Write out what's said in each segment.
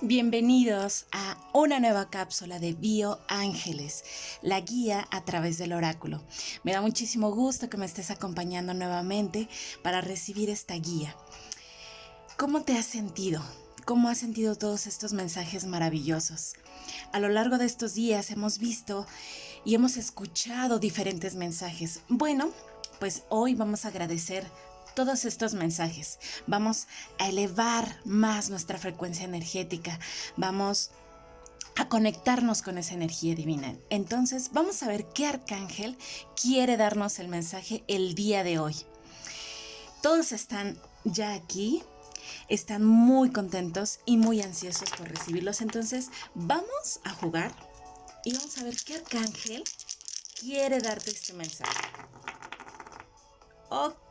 Bienvenidos a una nueva cápsula de Bio Ángeles, la guía a través del oráculo. Me da muchísimo gusto que me estés acompañando nuevamente para recibir esta guía. ¿Cómo te has sentido? ¿Cómo has sentido todos estos mensajes maravillosos? A lo largo de estos días hemos visto y hemos escuchado diferentes mensajes. Bueno, pues hoy vamos a agradecer todos estos mensajes. Vamos a elevar más nuestra frecuencia energética. Vamos a conectarnos con esa energía divina. Entonces, vamos a ver qué arcángel quiere darnos el mensaje el día de hoy. Todos están ya aquí, están muy contentos y muy ansiosos por recibirlos. Entonces, vamos a jugar y vamos a ver qué arcángel quiere darte este mensaje. Ok,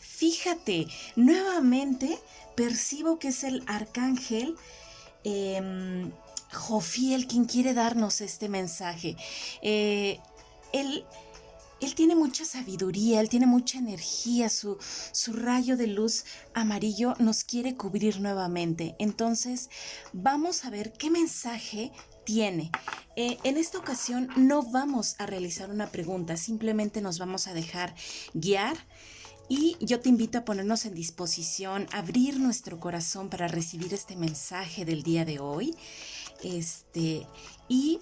fíjate, nuevamente percibo que es el arcángel em, Jofiel quien quiere darnos este mensaje. Eh, él, él, tiene mucha sabiduría, él tiene mucha energía, su, su rayo de luz amarillo nos quiere cubrir nuevamente. Entonces, vamos a ver qué mensaje tiene. Eh, en esta ocasión no vamos a realizar una pregunta, simplemente nos vamos a dejar guiar y yo te invito a ponernos en disposición, abrir nuestro corazón para recibir este mensaje del día de hoy. Este, y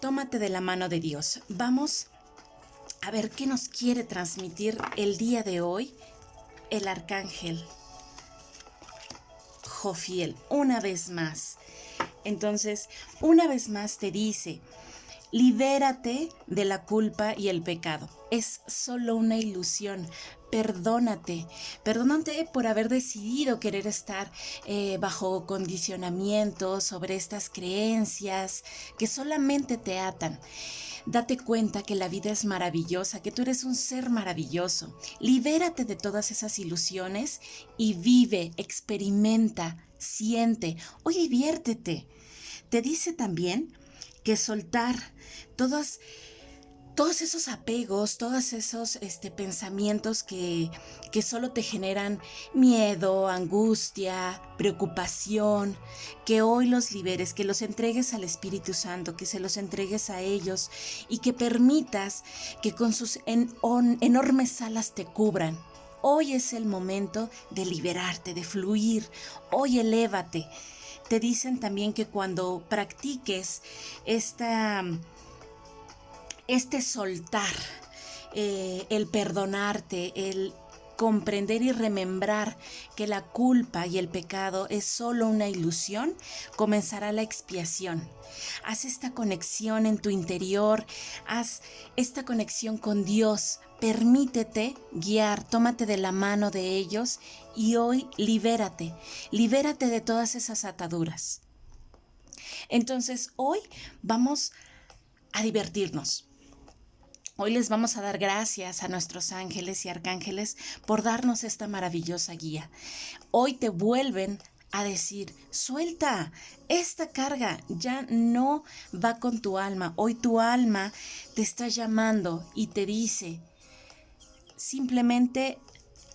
tómate de la mano de Dios. Vamos a ver qué nos quiere transmitir el día de hoy el arcángel Jofiel, una vez más. Entonces, una vez más te dice, libérate de la culpa y el pecado. Es solo una ilusión. Perdónate. Perdónate por haber decidido querer estar eh, bajo condicionamiento sobre estas creencias que solamente te atan. Date cuenta que la vida es maravillosa, que tú eres un ser maravilloso. Libérate de todas esas ilusiones y vive, experimenta, siente o diviértete. Te dice también que soltar todas todos esos apegos, todos esos este, pensamientos que, que solo te generan miedo, angustia, preocupación, que hoy los liberes, que los entregues al Espíritu Santo, que se los entregues a ellos y que permitas que con sus enormes alas te cubran. Hoy es el momento de liberarte, de fluir. Hoy elévate. Te dicen también que cuando practiques esta este soltar, eh, el perdonarte, el comprender y remembrar que la culpa y el pecado es solo una ilusión, comenzará la expiación. Haz esta conexión en tu interior, haz esta conexión con Dios, permítete guiar, tómate de la mano de ellos y hoy libérate, libérate de todas esas ataduras. Entonces hoy vamos a divertirnos. Hoy les vamos a dar gracias a nuestros ángeles y arcángeles por darnos esta maravillosa guía. Hoy te vuelven a decir, suelta, esta carga ya no va con tu alma. Hoy tu alma te está llamando y te dice, simplemente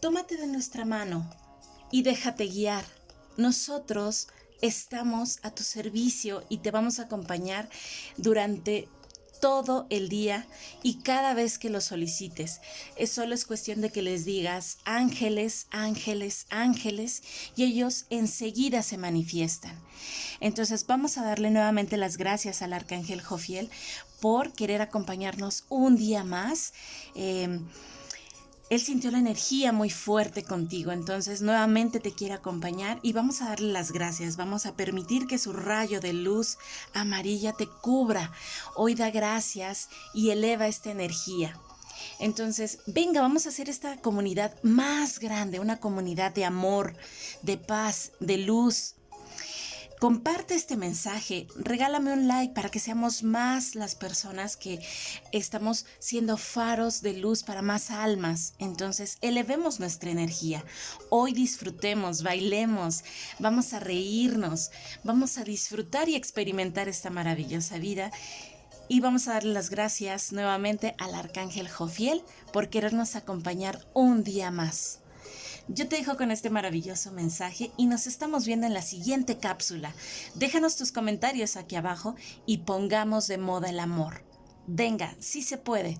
tómate de nuestra mano y déjate guiar. Nosotros estamos a tu servicio y te vamos a acompañar durante todo el día y cada vez que lo solicites. Es solo es cuestión de que les digas ángeles, ángeles, ángeles y ellos enseguida se manifiestan. Entonces vamos a darle nuevamente las gracias al arcángel Jofiel por querer acompañarnos un día más. Em, él sintió la energía muy fuerte contigo, entonces nuevamente te quiere acompañar y vamos a darle las gracias, vamos a permitir que su rayo de luz amarilla te cubra. Hoy da gracias y eleva esta energía. Entonces, venga, vamos a hacer esta comunidad más grande, una comunidad de amor, de paz, de luz, Comparte este mensaje, regálame un like para que seamos más las personas que estamos siendo faros de luz para más almas. Entonces, elevemos nuestra energía. Hoy disfrutemos, bailemos, vamos a reírnos, vamos a disfrutar y experimentar esta maravillosa vida. Y vamos a darle las gracias nuevamente al Arcángel Jofiel por querernos acompañar un día más. Yo te dejo con este maravilloso mensaje y nos estamos viendo en la siguiente cápsula. Déjanos tus comentarios aquí abajo y pongamos de moda el amor. Venga, sí se puede.